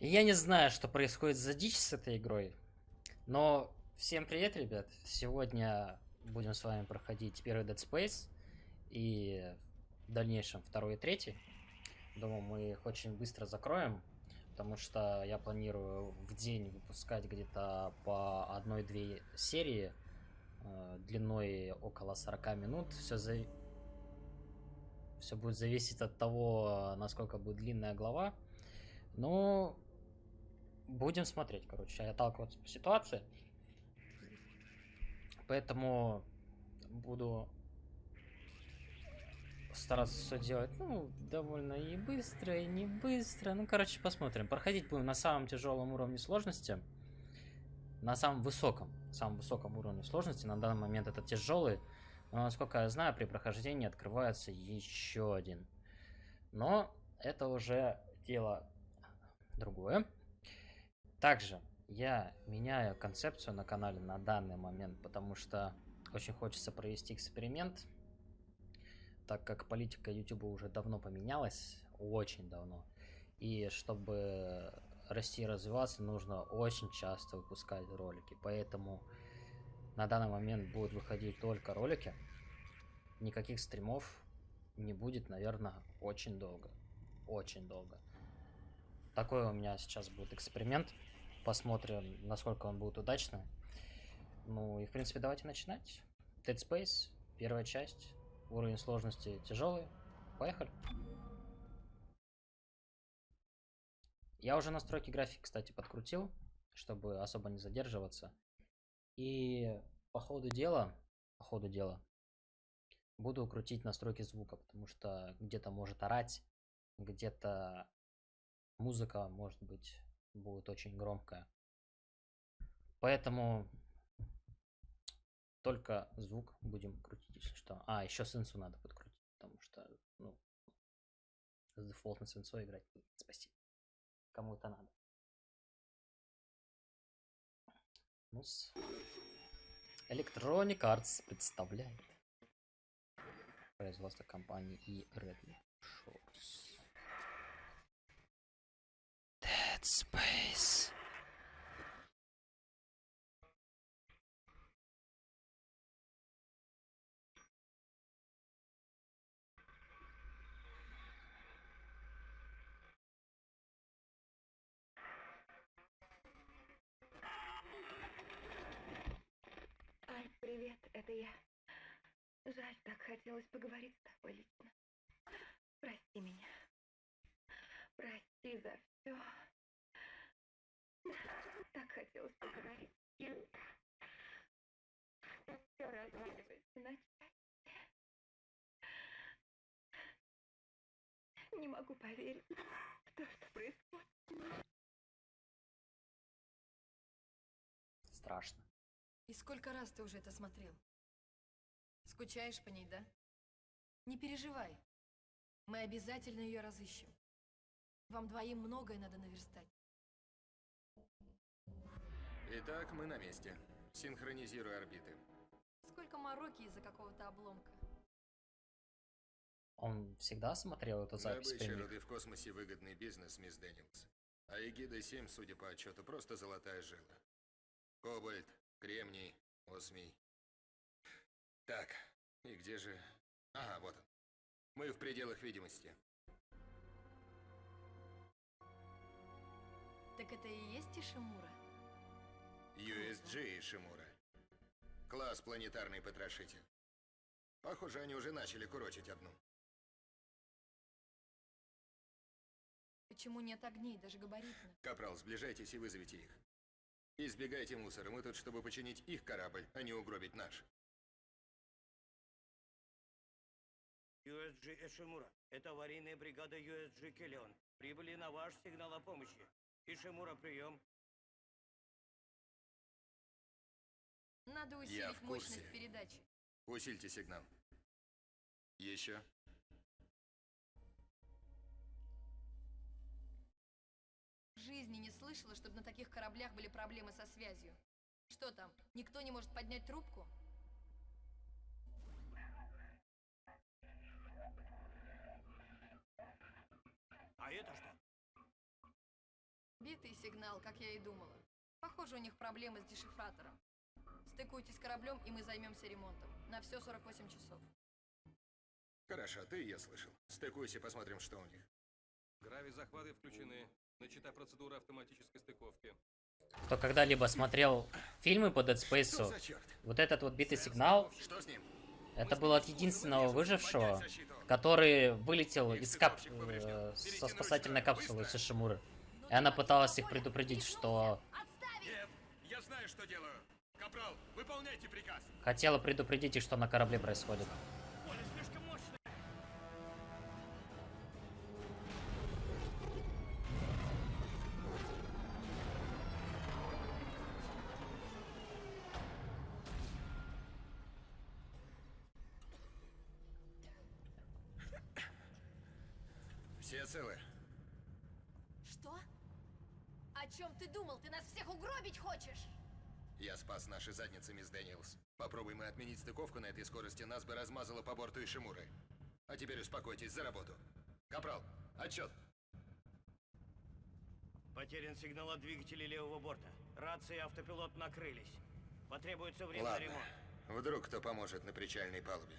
Я не знаю, что происходит за дичь с этой игрой, но всем привет, ребят. Сегодня будем с вами проходить первый Dead Space и в дальнейшем второй и третий. Думаю, мы их очень быстро закроем, потому что я планирую в день выпускать где-то по одной-две серии э, длиной около 40 минут. Все за... Все будет зависеть от того, насколько будет длинная глава. Но будем смотреть, короче, отталкиваться по ситуации. Поэтому буду стараться все делать, ну, довольно и быстро, и не быстро. Ну, короче, посмотрим. Проходить будем на самом тяжелом уровне сложности. На самом высоком, самом высоком уровне сложности. На данный момент это тяжелый. Но, насколько я знаю, при прохождении открывается еще один. Но это уже дело другое. Также я меняю концепцию на канале на данный момент, потому что очень хочется провести эксперимент, так как политика YouTube уже давно поменялась, очень давно. И чтобы расти и развиваться, нужно очень часто выпускать ролики. Поэтому на данный момент будут выходить только ролики. Никаких стримов не будет, наверное, очень долго. Очень долго. Такой у меня сейчас будет эксперимент. Посмотрим, насколько он будет удачным. Ну и, в принципе, давайте начинать. Dead Space, первая часть. Уровень сложности тяжелый. Поехали. Я уже настройки графики, кстати, подкрутил, чтобы особо не задерживаться. И по ходу дела, по ходу дела, буду крутить настройки звука, потому что где-то может орать, где-то музыка, может быть, будет очень громкая. Поэтому только звук будем крутить, если что. А, еще сенсу надо подкрутить, потому что, ну, с дефолтной сенсой играть спасибо. Кому это надо. ну -с. Electronic Arts представляет производство компании и Redmi Shores. Space. Ай, привет, это я. Жаль, так хотелось поговорить с тобой лично. Прости меня. Прости за все. Так хотелось поговорить с кем Все разваливается на части. Не могу поверить в то, что происходит. Страшно. И сколько раз ты уже это смотрел? Скучаешь по ней, да? Не переживай. Мы обязательно ее разыщем. Вам двоим многое надо наверстать. Итак, мы на месте. Синхронизируй орбиты. Сколько мороки из-за какого-то обломка. Он всегда смотрел эту запись Добыча руды в космосе выгодный бизнес, мисс Дэниелс. А Эгида-7, судя по отчету, просто золотая жила. Кобальт, кремний, осмий. Так, и где же... Ага, вот он. Мы в пределах видимости. Так это и есть Ишимура? USG и Шимура. Класс планетарный потрошитель. Похоже, они уже начали курочить одну. Почему нет огней, даже габаритных? Капрал, сближайтесь и вызовите их. Избегайте мусора, мы тут, чтобы починить их корабль, а не угробить наш. USG Эшимура. Это аварийная бригада USG Келлион. Прибыли на ваш сигнал о помощи. Ишимура, прием. Надо Я усилить в курсе. мощность передачи. Усильте сигнал. Еще. В жизни не слышала, чтобы на таких кораблях были проблемы со связью. Что там, никто не может поднять трубку? А это что? Битый сигнал, как я и думала. Похоже, у них проблемы с дешифратором. Стыкуйтесь с кораблем, и мы займемся ремонтом. На все 48 часов. Хорошо, ты и я слышал. Стыкуйся, посмотрим, что у них. Грави-захваты включены. Начата процедура автоматической стыковки. Кто когда-либо смотрел фильмы по Dead Space, вот этот вот битый сигнал, Что с ним? это был от единственного выжившего, который вылетел из кап... э, со спасательной капсулы с Ишимуры. И она пыталась их предупредить, что... Нет, я знаю, что делаю. Капрал, выполняйте приказ. Хотела предупредить что на корабле происходит. Ишимуры. А теперь успокойтесь, за работу. Капрал, отчет. Потерян сигнал от двигателей левого борта. Рации и автопилот накрылись. Потребуется время на Ладно. ремонт. Вдруг кто поможет на причальной палубе.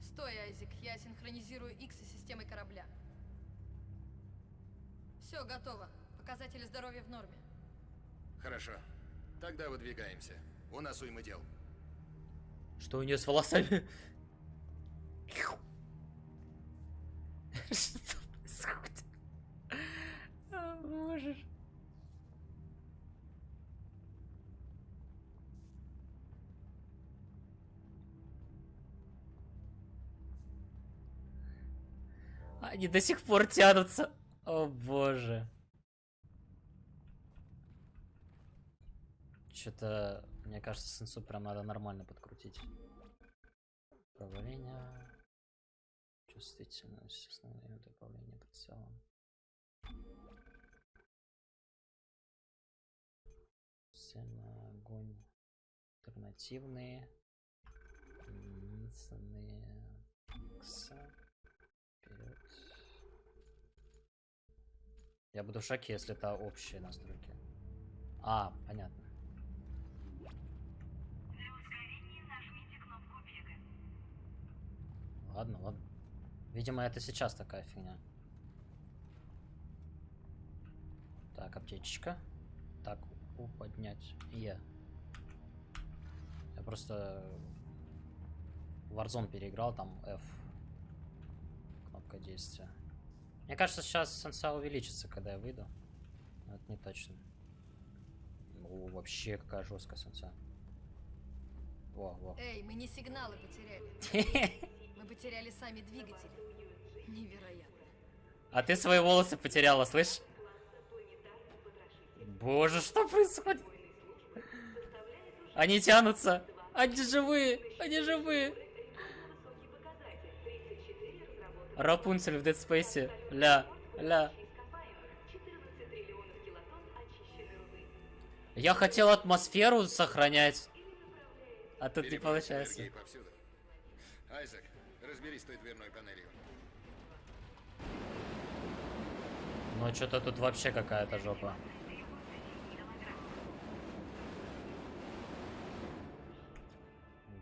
Стой, Айзек, я синхронизирую X с системой корабля. Все, готово. Показатели здоровья в норме. Хорошо. Тогда выдвигаемся. У нас уйма дел. Что у нее с волосами? Что происходит? Боже. Они до сих пор тянутся. О боже. Что-то, мне кажется, сенсу прям надо нормально подкрутить. Управление. Чувствительность, основные виды управления прицелом. Сильно огонь. Альтернативные. Единственные. Икса. Вперед. Я буду в шоке, если это общие настройки. А, понятно. Ладно, ладно. Видимо, это сейчас такая фигня. Так, аптечечка. Так, У поднять. Е. Я просто Warzone переиграл, там F. Кнопка действия. Мне кажется, сейчас сенса увеличится, когда я выйду. Но это не точно. О, вообще какая жесткая сенса. Во, во. Эй, мы не сигналы потеряли. Мы потеряли сами двигатели. Невероятно. А ты свои волосы потеряла, слышь? Боже, что происходит? Они тянутся. Они живые. Они живые. Рапунцель в Dead Space. Ля, ля. Я хотел атмосферу сохранять. А тут не получается. Айзек, разберись с той дверной панелью. Ну, что-то тут вообще какая-то жопа.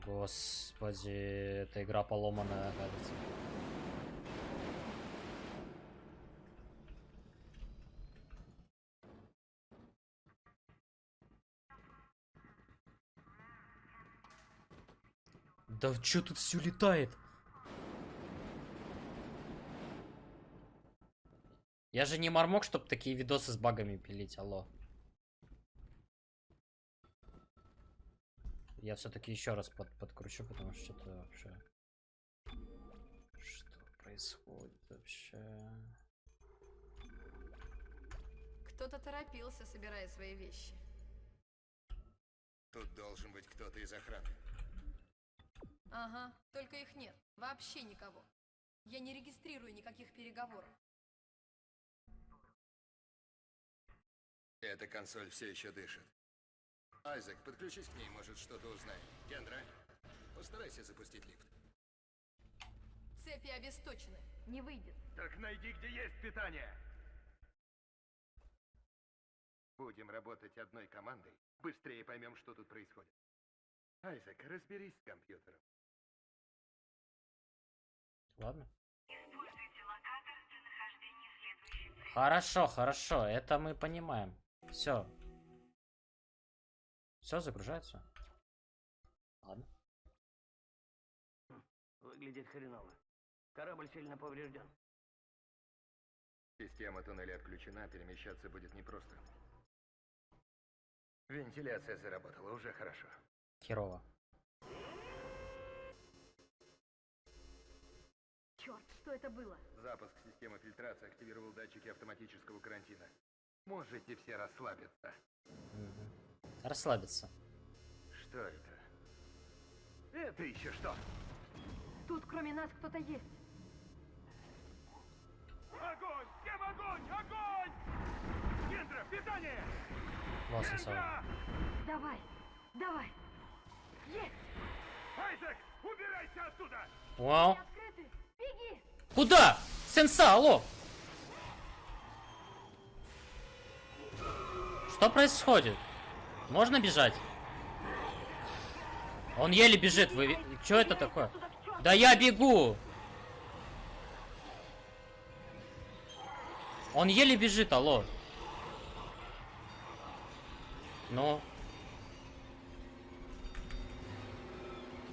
Господи, эта игра поломанная, кажется. Да что тут все летает? Я же не мормок, чтобы такие видосы с багами пилить, алло. Я все-таки еще раз под, подкручу, потому что что-то вообще... Что происходит вообще? Кто-то торопился, собирая свои вещи. Тут должен быть кто-то из охраны. Ага, только их нет. Вообще никого. Я не регистрирую никаких переговоров. Эта консоль все еще дышит. Айзек, подключись к ней, может что-то узнаем. Кендра, постарайся запустить лифт. Цепи обесточены. Не выйдет. Так найди, где есть питание. Будем работать одной командой. Быстрее поймем, что тут происходит. Айзек, разберись с компьютером. Ладно. Хорошо, хорошо, это мы понимаем. Все. Все загружается. Ладно. Выглядит хреново. Корабль сильно поврежден. Система туннеля отключена, перемещаться будет непросто. Вентиляция заработала, уже хорошо. Херово. Черт, что это было? Запуск системы фильтрации активировал датчики автоматического карантина. Можете все расслабиться. Расслабиться. Что это? Это еще что? Тут кроме нас кто-то есть. Огонь! Всем огонь! Огонь! Кендра, питание! Сенсор. Давай, давай. Есть! Айзек, убирайся оттуда! Вау. Беги! Куда? Сенса, алло! Что происходит? Можно бежать? Он еле бежит. Вы... Что это такое? Да я бегу! Он еле бежит, алло. Ну?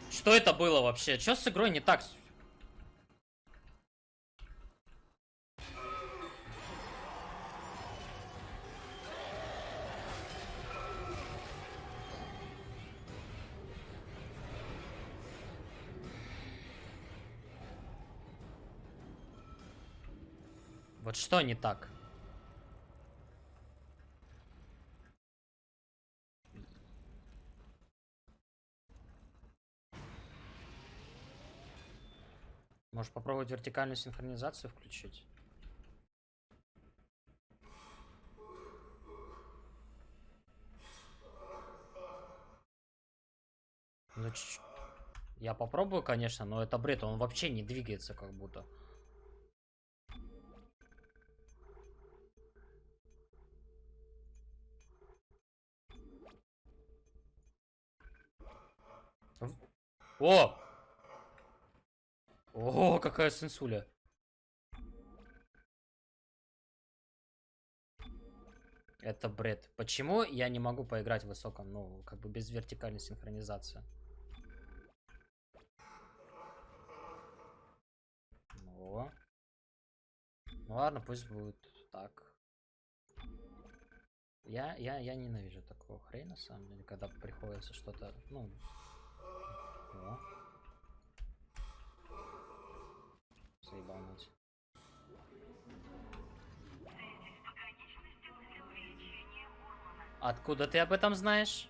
Что это было вообще? Что с игрой не так? Вот что не так? Может попробовать вертикальную синхронизацию включить? Ну, ч- я попробую, конечно, но это бред, он вообще не двигается как будто. О! О, какая сенсуля. Это бред. Почему я не могу поиграть в высоком, ну, как бы без вертикальной синхронизации? Ну. Ну ладно, пусть будет так. Я, я, я ненавижу такого хрена, на самом деле, когда приходится что-то, ну... О. Заебануть. Откуда ты об этом знаешь?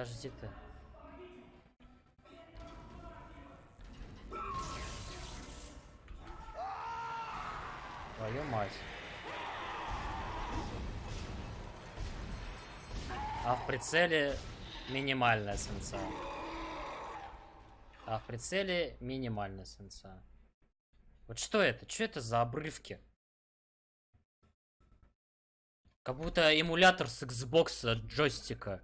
Подожди ты. Твою мать. А в прицеле минимальная сенса. А в прицеле минимальная сенса. Вот что это? Что это за обрывки? Как будто эмулятор с Xbox джойстика.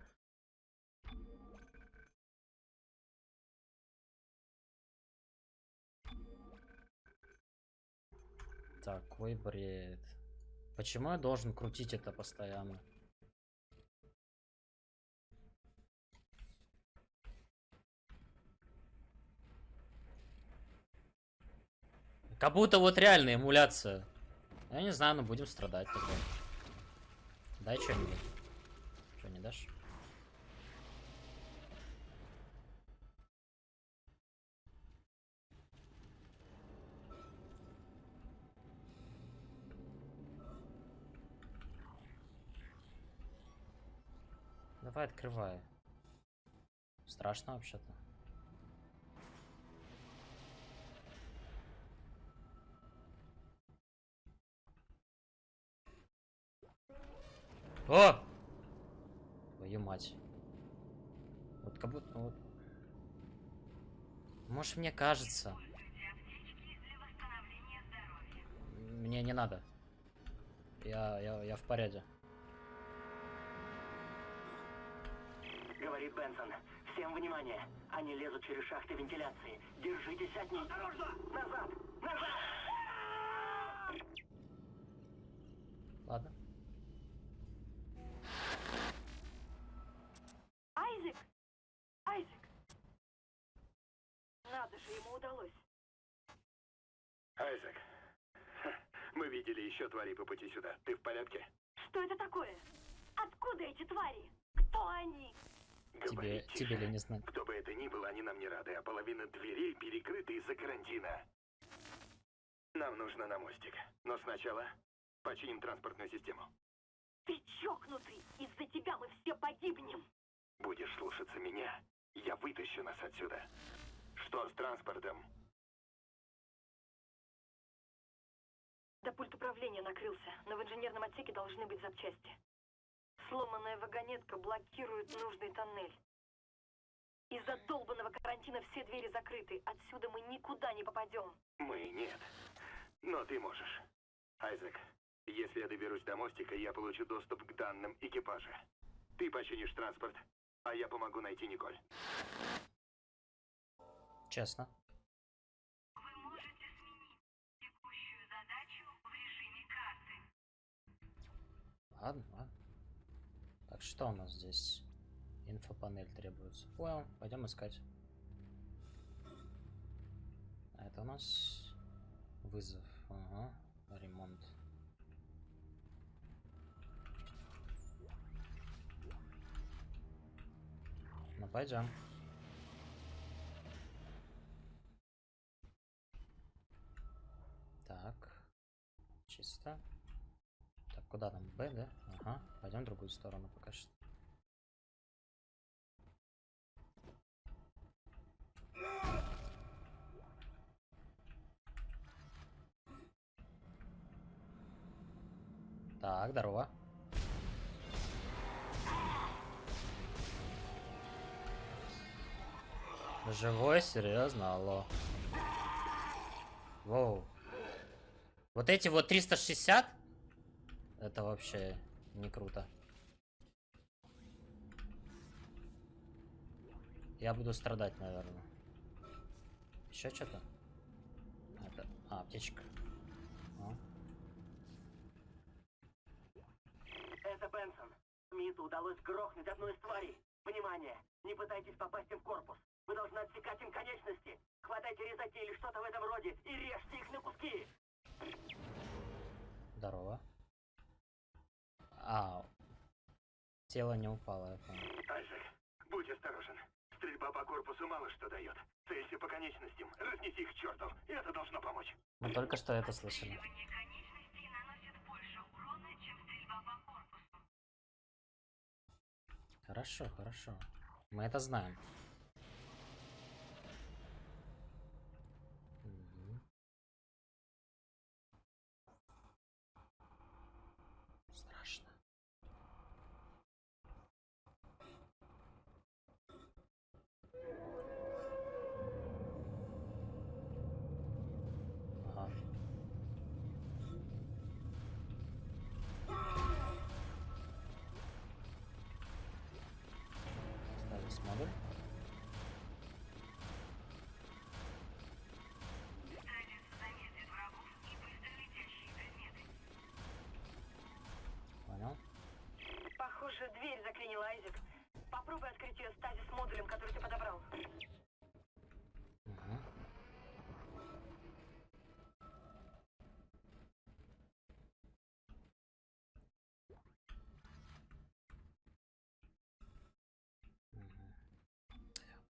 Такой бред. Почему я должен крутить это постоянно? Как будто вот реальная эмуляция. Я не знаю, но будем страдать тогда. Дай что-нибудь. Что, не дашь? Давай открывай. Страшно вообще-то. О! Твою мать. Вот как будто вот. Может мне кажется. Мне не надо. Я, я, я в порядке. Говорит Бенсон. Всем внимание. Они лезут через шахты вентиляции. Держитесь от них. Осторожно! Назад! Назад! Ладно. Айзек! Айзек! Надо же, ему удалось. Айзек, мы видели еще твари по пути сюда. Ты в порядке? Что это такое? Откуда эти твари? Кто они? Тебе, тебе ли не знать. Кто бы это ни было, они нам не рады, а половина дверей перекрыта из-за карантина. Нам нужно на мостик. Но сначала починим транспортную систему. Ты чокнутый! Из-за тебя мы все погибнем! Будешь слушаться меня, я вытащу нас отсюда. Что с транспортом? Да пульт управления накрылся, но в инженерном отсеке должны быть запчасти. Сломанная вагонетка блокирует нужный тоннель. Из-за долбанного карантина все двери закрыты. Отсюда мы никуда не попадем. Мы нет. Но ты можешь. Айзек, если я доберусь до мостика, я получу доступ к данным экипажа. Ты починишь транспорт, а я помогу найти Николь. Честно. Ладно, ладно. Так, что у нас здесь? Инфопанель требуется. Понял, пойдем искать. А это у нас вызов. Ага, ремонт. Ну, пойдем. Так. Чисто. Так, куда нам? Б, да? Ага. Пойдем в другую сторону пока что. Так, здорово. Живой, серьезно, алло. Воу. Вот эти вот 360? Это вообще не круто. Я буду страдать, наверное. Еще что-то? Это... А, аптечка. О. Это Бенсон. Смиту удалось грохнуть одну из тварей. Внимание! Не пытайтесь попасть им в корпус. Вы должны отсекать им конечности. Хватайте резаки или что-то в этом роде и режьте их на куски. Здорово. А, тело не упало, я понял. Айзек, будь осторожен. Стрельба по корпусу мало что дает. Целься по конечностям, разнеси их к черту. И это должно помочь. Мы только что это слышали. Хорошо, хорошо. Мы это знаем. Открыть ее стазис модулем, который ты подобрал. Мгм.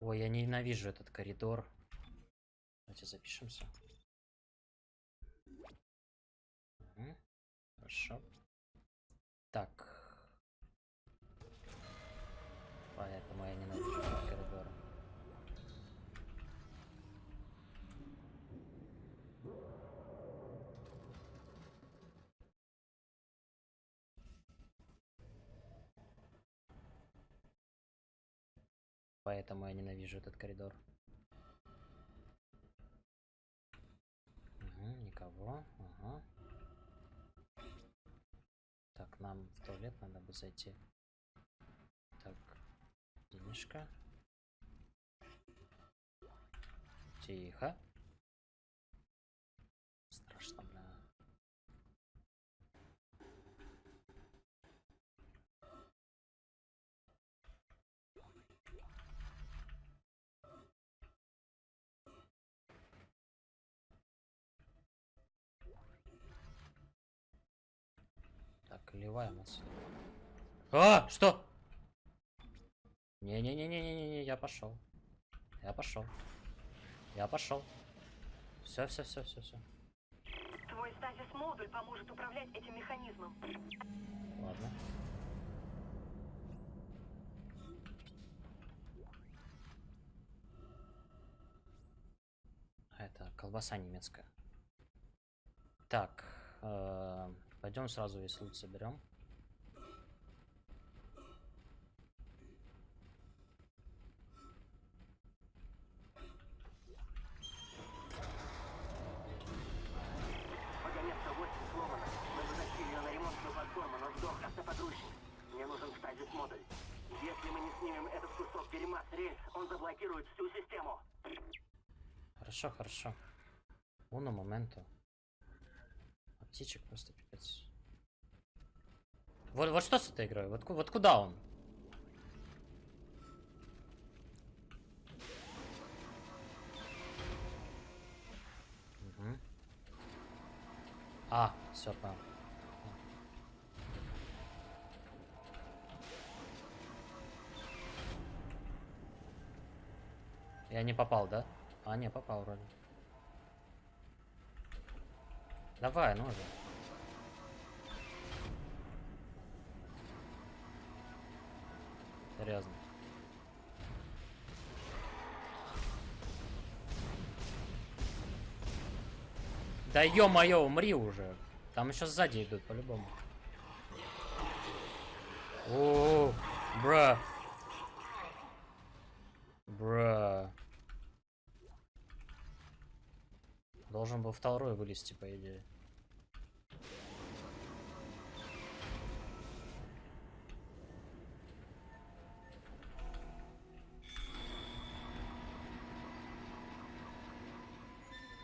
Ой, я ненавижу этот коридор. Давайте запишемся. Мгм. Хорошо. Так. Поэтому я не ненавижу коридор, Поэтому я ненавижу этот коридор. Угу, никого. Ага. Так, нам в туалет надо бы зайти. Денежка. Тихо. Страшно, бля. Так, ливаем отсюда. А, что? Не-не-не-не-не-не, я пошел. Я пошел. Я пошел. Все, все, все, все, все. Твой стазис-модуль поможет управлять этим механизмом. Ладно. А, Это колбаса немецкая. Так, э, пойдем сразу весь лут соберем. Вагонетка 8 сломана. Мы затащили ее на ремонтную платформу, но сдох автопогрузчик. Мне нужен стазис-модуль. Если мы не снимем этот кусок дерьма он заблокирует всю систему. Хорошо, хорошо. Уно моменту. А птичек просто пипец. Вот, вот что с этой игрой? Вот, вот куда он? А, все, понял. Я не попал, да? А, не, попал вроде. Давай, ну же. Серьезно. Да ё-моё, умри уже. Там еще сзади идут, по-любому. О, бра. Бра. Должен был второй вылезти, по идее.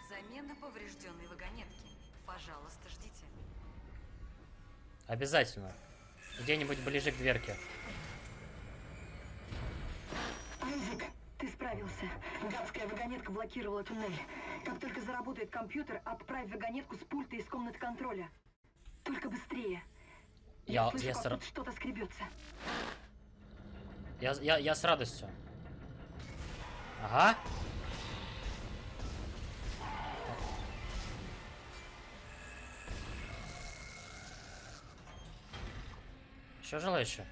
Замена поврежденной вагонетки. Пожалуйста, ждите. Обязательно. Где-нибудь ближе к дверке. Айзек, ты справился. Гадская вагонетка блокировала туннель. Как только заработает компьютер, отправь вагонетку с пульта из комнаты контроля. Только быстрее. Я, слышу, я, как с, что-то скребется. я, я, я с радостью. Ага. Еще желающие?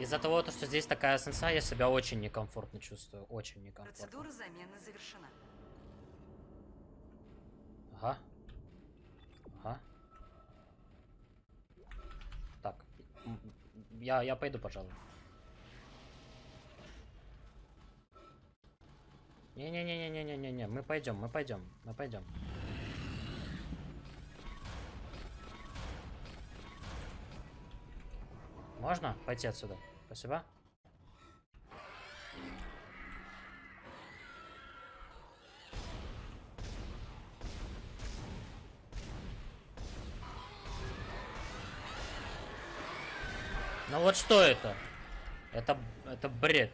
Из-за того, то, что здесь такая сенса, я себя очень некомфортно чувствую. Очень некомфортно. Процедура замены завершена. Ага. Ага. Так. Я, я пойду, пожалуй. Не-не-не-не-не-не-не, мы пойдем, мы пойдем, мы пойдем. Можно пойти отсюда? Спасибо. Ну вот что это? Это, это бред.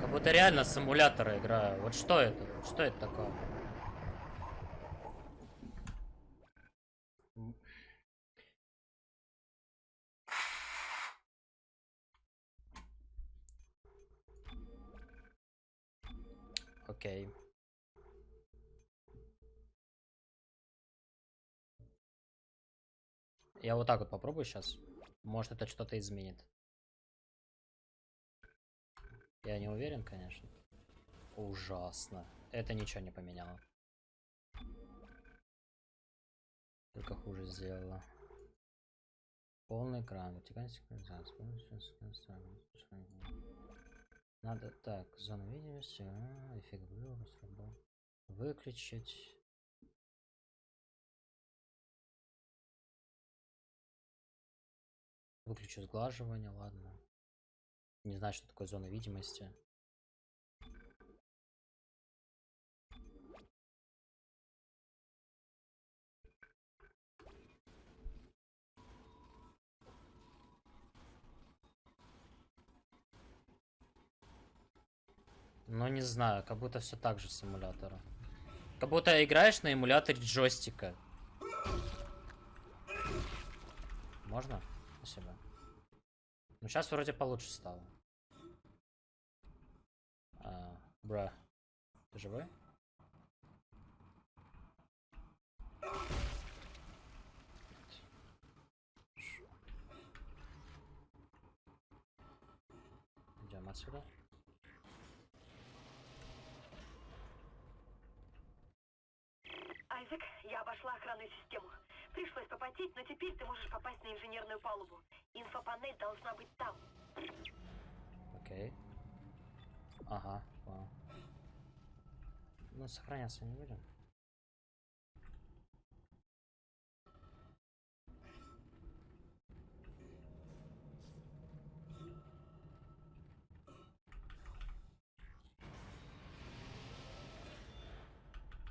Как будто реально с играю. Вот что это? Что это такое? Я вот так вот попробую сейчас. Может это что-то изменит. Я не уверен, конечно. ужасно. Это ничего не поменяло. Только хуже сделала. Полный экран. Надо так, зона видимости, а, эффект. Выключить. Выключу сглаживание, ладно. Не знаю, что такое зона видимости. Но не знаю, как будто все так же с эмулятора. Как будто играешь на эмуляторе джойстика. Можно? Спасибо. Ну, сейчас вроде получше стало. А, бра. Ты живой? Идем отсюда. Айзек, я обошла охранную систему. Пришлось попотеть, но теперь ты можешь попасть на инженерную палубу. Инфопанель должна быть там. Окей. Ага, понял. Ну, сохраняться не будем.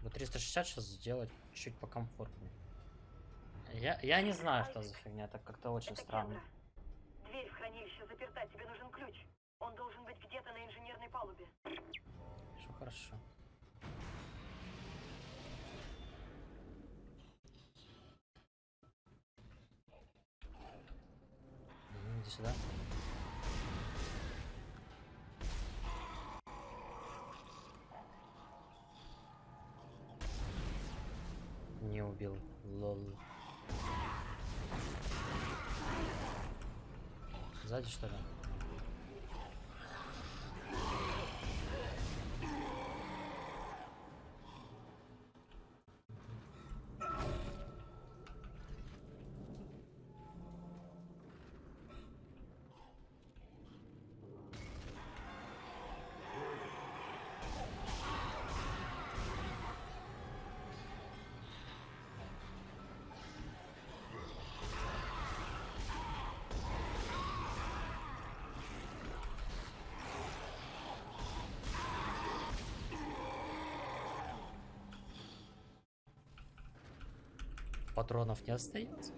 Вот 360 сейчас сделать чуть покомфортнее. Я, я не знаю, что за фигня, это как-то очень Это странно. Кендра. Дверь в хранилище заперта, тебе нужен ключ. Он должен быть где-то на инженерной палубе. Все хорошо. Иди сюда. Не убил. Лол. Сзади что ли? Патронов не остается.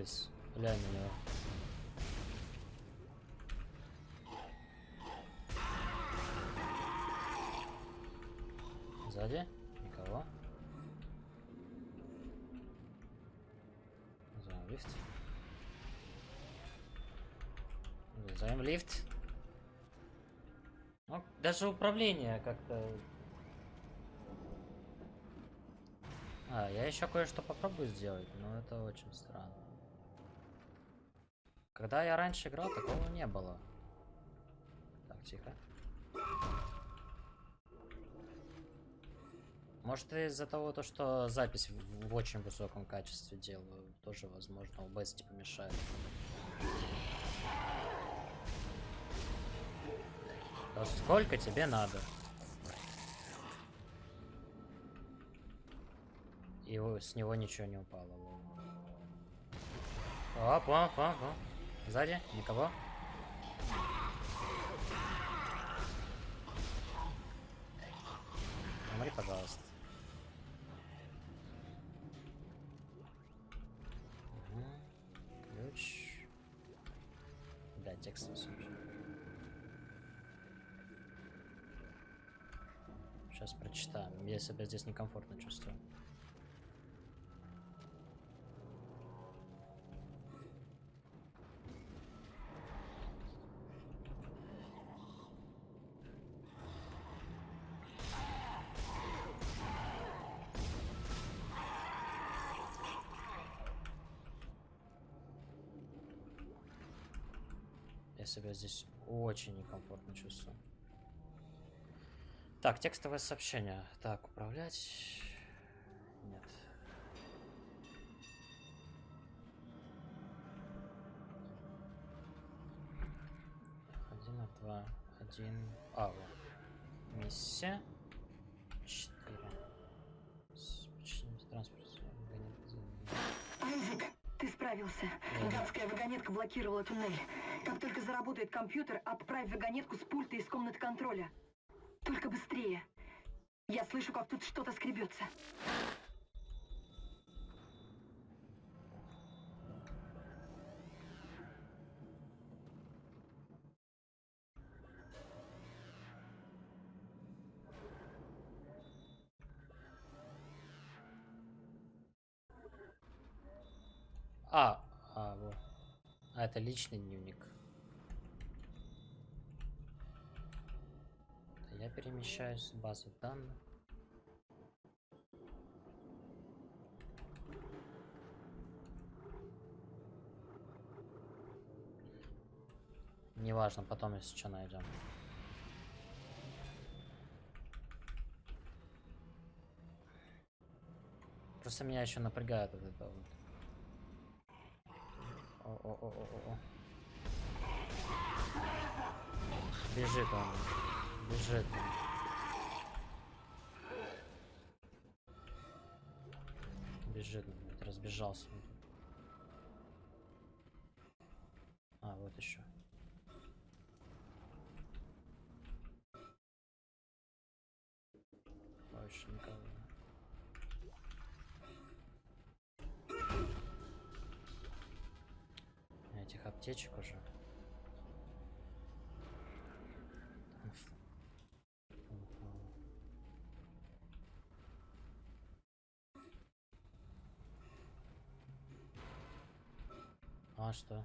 Вылез. Глянь на него. Сзади? Никого. Вызываем лифт. Вызываем лифт. Ну, даже управление как-то... А, я еще кое-что попробую сделать, но это очень странно. Когда я раньше играл, такого не было. Так, тихо. Может из-за того, то, что запись в, в очень высоком качестве делаю, тоже, возможно, OBS типа мешает. Да сколько тебе надо? И с него ничего не упало. Оп, оп, оп, оп. Сзади? Никого? Умри, пожалуйста. Угу. Ключ. Бля, текст Сейчас прочитаем. Я себя здесь некомфортно чувствую. Очень некомфортно чувствую. Так, текстовое сообщение. Так, управлять. Нет. Один, два, один. А, вот. Миссия. Четыре. Починить транспорт. Гонит- Айзек, ты справился. Да. Вагонетка блокировала туннель. Как только заработает компьютер, отправь вагонетку с пульта из комнаты контроля. Только быстрее. Я слышу, как тут что-то скребется. Личный дневник. Я перемещаюсь в базу данных. Неважно, потом если что найдем. Просто меня еще напрягает вот это. О-о-о-о-о. Бежит он. Бежит он. Бежит, он, блядь, разбежался. А, вот еще. Больше никого. Аптечек уже. А что?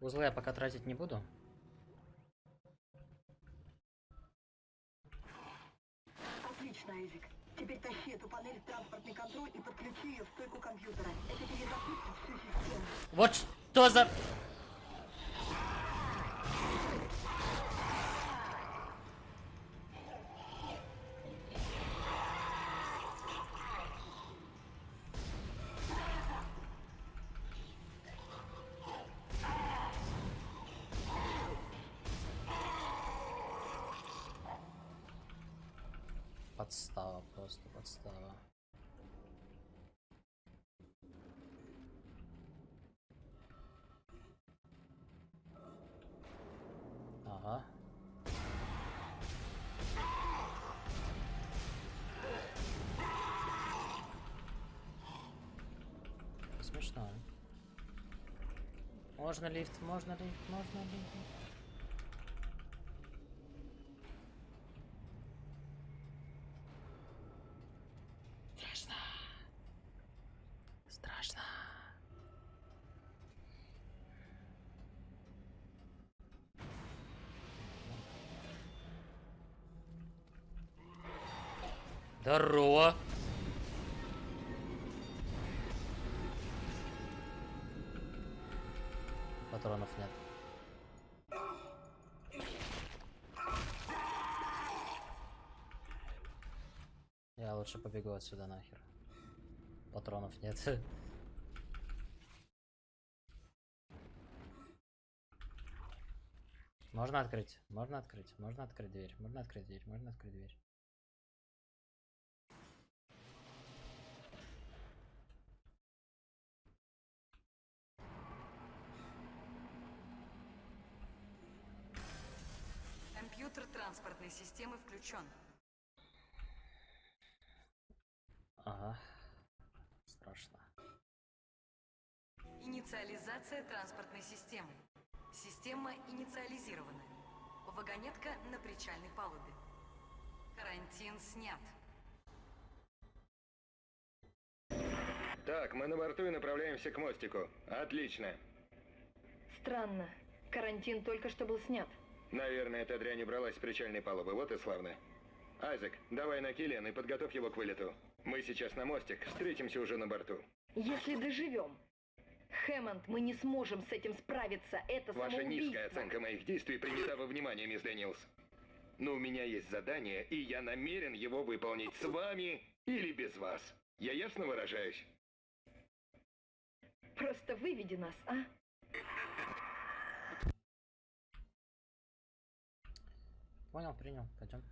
Узлы я пока тратить не буду. Отлично, Айзек. Теперь тащи эту панель в транспортный контроль и подключи ее в стойку компьютера. Это перезапустит всю систему. Вот что за... Подстава, просто подстава. Ага. Смешно. Можно лифт, можно лифт, можно лифт. Здорово. Патронов нет. Я лучше побегу отсюда нахер. Патронов нет. Можно открыть, можно открыть, можно открыть дверь, можно открыть дверь, можно открыть дверь. Компьютер транспортной системы включен. Ага. Страшно. Инициализация транспортной системы. Система инициализирована. Вагонетка на причальной палубе. Карантин снят. Так, мы на борту и направляемся к мостику. Отлично. Странно. Карантин только что был снят. Наверное, эта дрянь убралась с причальной палубы. Вот и славно. Айзек, давай на Киллиан и подготовь его к вылету. Мы сейчас на мостик, встретимся уже на борту. Если доживем. Хэммонд, мы не сможем с этим справиться. Это Ваша самоубийство. низкая оценка моих действий принята во внимание, мисс Дэниелс. Но у меня есть задание, и я намерен его выполнить с вами или без вас. Я ясно выражаюсь? Просто выведи нас, а? Понял, принял, пойдем.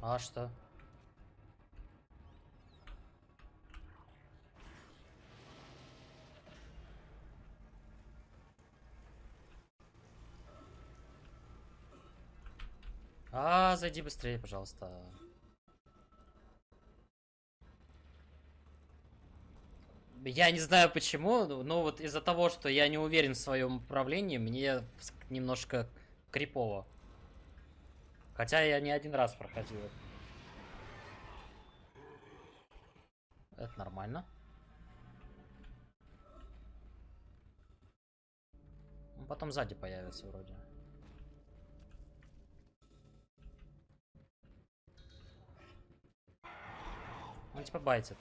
А что? А, зайди быстрее, пожалуйста. Я не знаю почему, но вот из-за того, что я не уверен в своем управлении, мне немножко крипово. Хотя я не один раз проходил. это. Нормально. Потом сзади появится вроде. Он типа байтит.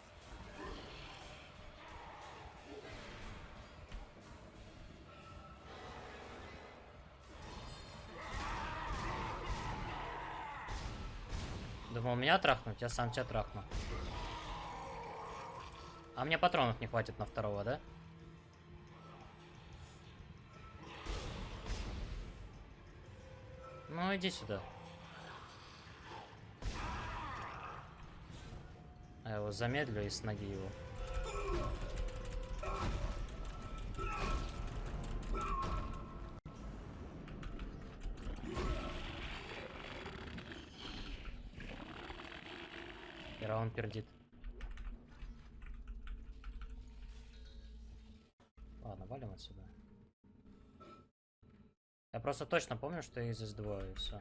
Думал меня трахнуть, я сам тебя трахну. А мне патронов не хватит на второго, да? Ну иди сюда. Я его замедлю и с ноги его. Хера он пердит. Ладно, валим отсюда. Я просто точно помню, что их здесь двое, и все.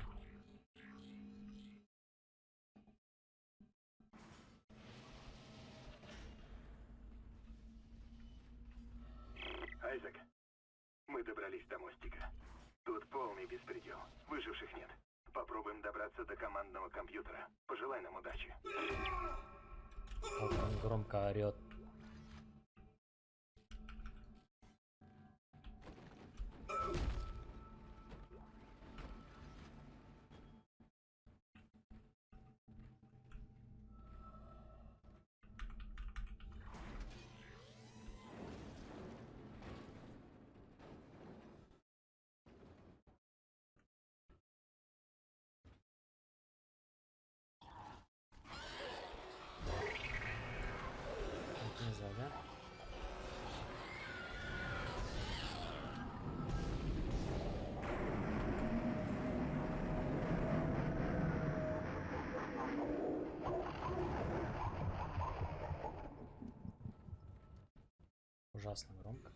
Ужасно громко.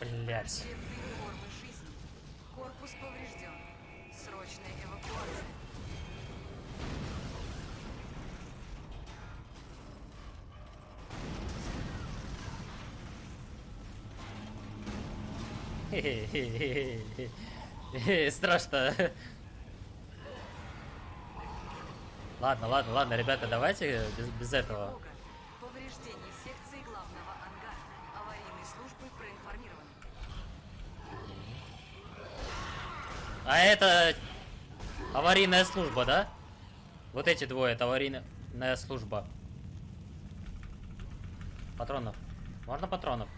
Блять. Корпус поврежден. Срочная эвакуация. Страшно. Ладно, ладно, ладно, ребята, давайте без, без этого. Тревога. Повреждение секции главного ангара. Аварийные службы проинформированы. А это аварийная служба, да? Вот эти двое, это аварийная служба. Патронов. Можно патронов?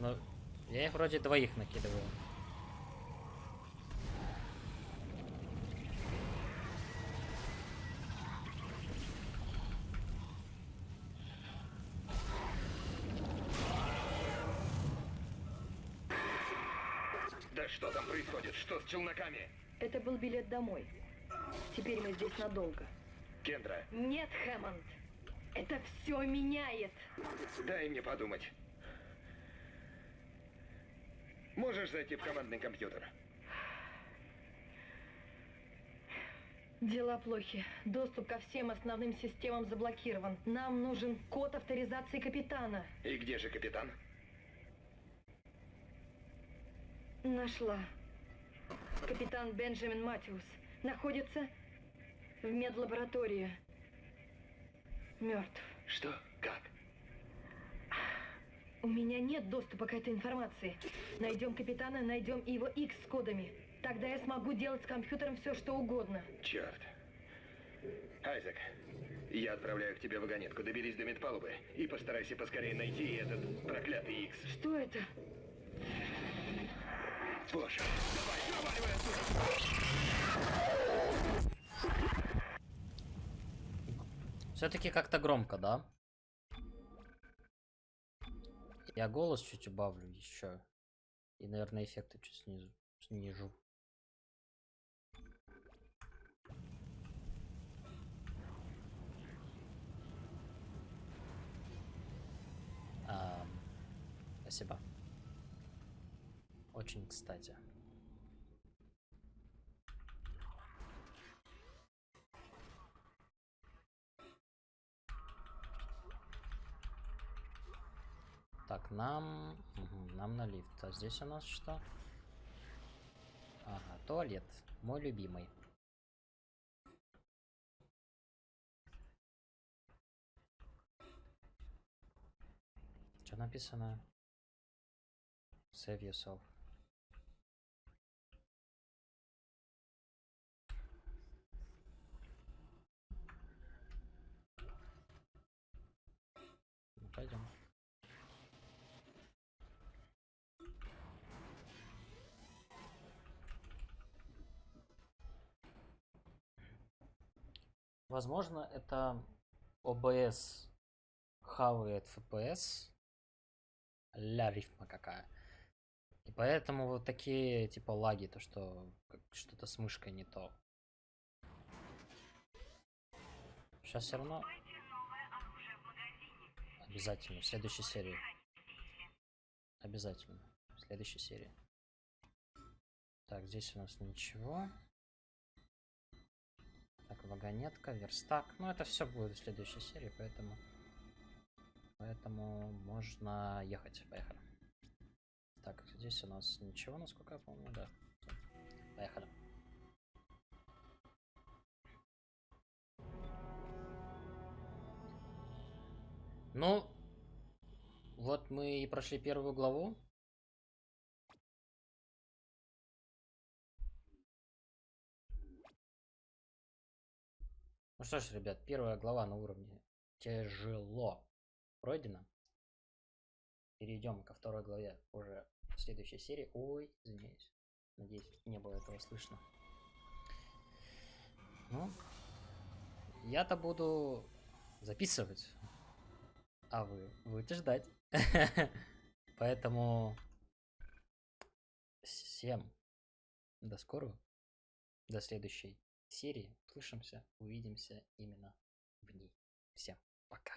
Ну, я их вроде двоих накидываю. Да что там происходит? Что с челноками? Это был билет домой. Теперь мы здесь надолго. Кендра, Нет, Хэммонд. Это все меняет. дай мне подумать. Можешь зайти в командный компьютер? Дела плохи. Доступ ко всем основным системам заблокирован. Нам нужен код авторизации капитана. И где же капитан? Нашла. Капитан Бенджамин Матиус находится в медлаборатории. Мертв. Что? Как? У меня нет доступа к этой информации. Найдем капитана, найдем его X с кодами. Тогда я смогу делать с компьютером все, что угодно. Черт. Айзек, я отправляю к тебе вагонетку. Доберись до медпалубы и постарайся поскорее найти этот проклятый Икс. Что это? Боже, давай, проваливай отсюда! Все-таки как-то громко, да? Я голос чуть убавлю еще. И, наверное, эффекты чуть снизу, снижу. Ам, спасибо. Очень кстати. Так, нам... нам на лифт. А здесь у нас что? Ага, туалет. Мой любимый. Что написано? Save yourself. Ну, пойдем. Возможно, это OBS хавает FPS. Ля рифма какая. И поэтому вот такие типа лаги, то что что-то с мышкой не то. Сейчас все равно. Обязательно. В следующей серии. Обязательно. В следующей серии. Так, здесь у нас ничего. Вагонетка, верстак. Ну, это все будет в следующей серии, поэтому... Поэтому можно ехать. Поехали. Так, здесь у нас ничего, насколько я помню, да. Поехали. Ну, вот мы и прошли первую главу. Ну что ж, ребят, первая глава на уровне тяжело пройдена. Перейдем ко второй главе уже в следующей серии. Ой, извиняюсь. Надеюсь, не было этого слышно. Ну, я-то буду записывать, а вы будете ждать. Поэтому всем до скорого, до следующей серии. Услышимся, увидимся именно в ней. Всем пока.